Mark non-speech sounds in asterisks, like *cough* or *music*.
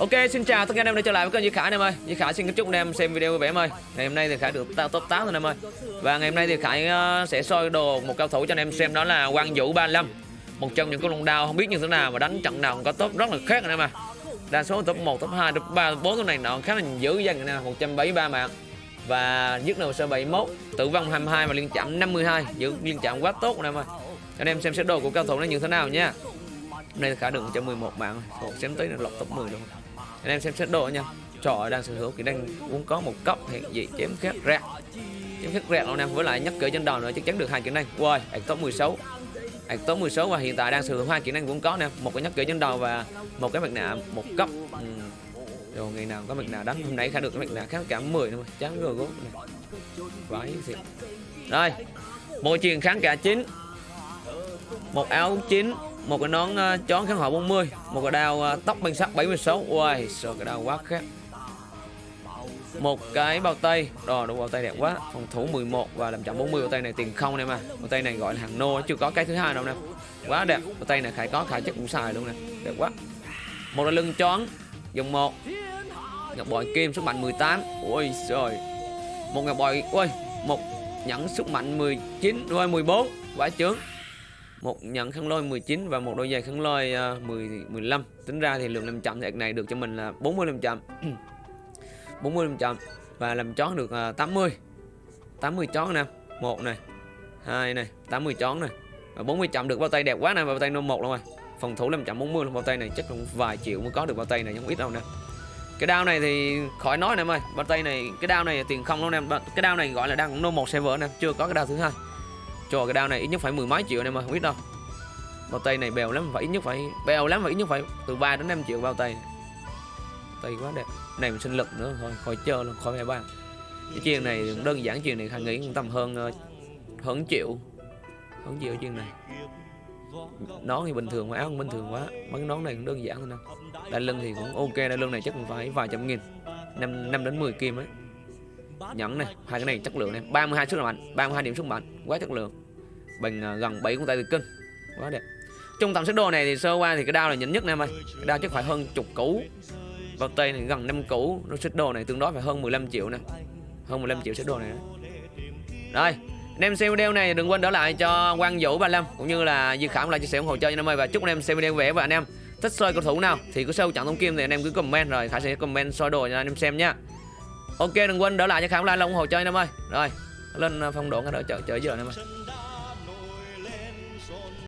Ok, xin chào tất cả anh em đã trở lại với kênh Duy Khải anh em ơi. Duy Khải xin kính chúc anh em xem video vui vẻ em ơi. Ngày hôm nay thì Khải được top 8 anh em ơi. Và ngày hôm nay thì Khải ờ, sẽ soi đồ một cao thủ cho anh em xem đó là Quang Vũ 35. Một trong những con lông đao không biết như thế nào mà đánh trận nào cũng có top rất là khác anh em à. Đa số top 1, top 2, top 3, top 4 con này nó khá là dữ dằn anh em 173 mạng. Và giết đầu sơ 71, tử vong 22 và liên chạm 52, giữ liên chạm quá tốt anh em ơi. Anh em xem xét đồ của cao thủ nó như thế nào nha. Hôm nay thì Khải được 111 mạng rồi. Ồ, xem tới là lọc top 10 luôn anh em xem xét độ nha. Trò đang sở hữu kỹ năng cũng có một cấp hiện dị chém khét rẹt. Chém khét rẹt anh em, với lại nhắc cỡ trên đầu nữa chắc chắn được hai kỹ năng. Wow ạc top 16 ạc top 16 và hiện tại đang sở hữu hai kỹ năng cũng có nè. Một cái nhắc cỡ trên đầu và một cái mặt nạ, một cấp ừ. rồi ngày nào có mặt nạ đánh. Hôm nay khá được cái mặt nạ kháng cả 10 luôn chán rồi gốc này vãi thiệt. Rồi môi truyền kháng cả chín. Một áo chín một cái nón uh, chón kháng hỏa 40 một cái đao uh, tóc băng sắt 76 Uầy, sợ cái đao quá khác một cái bao tay rồi đúng bao tay đẹp quá. Phòng thủ 11 và làm chậm 40 bao tay này tiền không em à bao tay này gọi là hàng nô chưa có cái thứ hai đâu nè. Quá đẹp. Bao tay này khải có khải chắc cũng xài luôn nè. Đẹp quá. Một là lưng chón dòng một. Ngọc bội kim sức mạnh 18 ui rồi một ngọc bội ui một nhẫn sức mạnh 19 rồi 14 quá chướng một nhận khăn lôi 19 và một đôi giày khăn lôi uh, 10 15 tính ra thì lượng làm chậm thì này được cho mình là 40 làm chậm. *clears throat* 40 làm chậm và làm chón được uh, 80 80 chón nè. Một này hai này 80 chón này. Và 40 chậm được bao tay đẹp quá nè bao tay nô một luôn rồi phòng thủ làm chậm 40 luôn bao tay này chắc cũng vài triệu mới có được bao tay này không ít đâu nè. Cái đao này thì khỏi nói nè em ơi bao tay này cái đao này tiền không luôn em. Cái đao này gọi là đang nô một server nè chưa có cái đao thứ hai cho cái đao này, ít nhất phải mười mấy triệu này mà không biết đâu. Bao tay này bèo lắm, phải ít nhất phải, bèo lắm, phải ít nhất phải từ 3 đến 5 triệu bao tay. Tay quá đẹp, này mình sinh lực nữa, thôi, khỏi chơi luôn, khỏi mẹ ba. Cái chiên này đơn giản, chiên này thằng nghĩ cũng tầm hơn ờ, hơn triệu hơn triệu chiên này. Nón thì bình thường mà, áo cũng bình thường quá, mấy nón này cũng đơn giản thôi nè. Đai lưng thì cũng ok, đai lưng này chắc cũng phải vài trăm nghìn, năm năm đến 10 kim ấy nhẫn này hai cái này chất lượng này. 32 sức mạnh 32 điểm sức mạnh quá chất lượng. Bằng uh, à, gần 7 con tay từ kinh quá đẹp. Trong tầm sức đồ này thì sơ qua thì cái đao là nhỉnh nhất nè em ơi. Cái đao chắc phải hơn chục cũ bao tay này gần 5 cũ nó sức đồ này tương đối phải hơn 15 triệu nè. Hơn 15 triệu sức đồ này đó. rồi anh em xem video này đừng quên đỡ lại cho Quang Vũ 35 cũng như là Duy Khảm lại chia sẻ ủng hộ cho anh em ơi. Và chúc anh em xem video vẻ và anh em thích soi cầu thủ nào thì cứ sâu chặn thông kim thì anh em cứ comment rồi Khải sẽ comment soi đồ cho anh em xem nha. Ok, đừng quên đỡ lại cho Khải like ủng hộ cho anh em ơi. Rồi, lên à, phong độ cái đỡ chợ chợ giờ anh em ơi.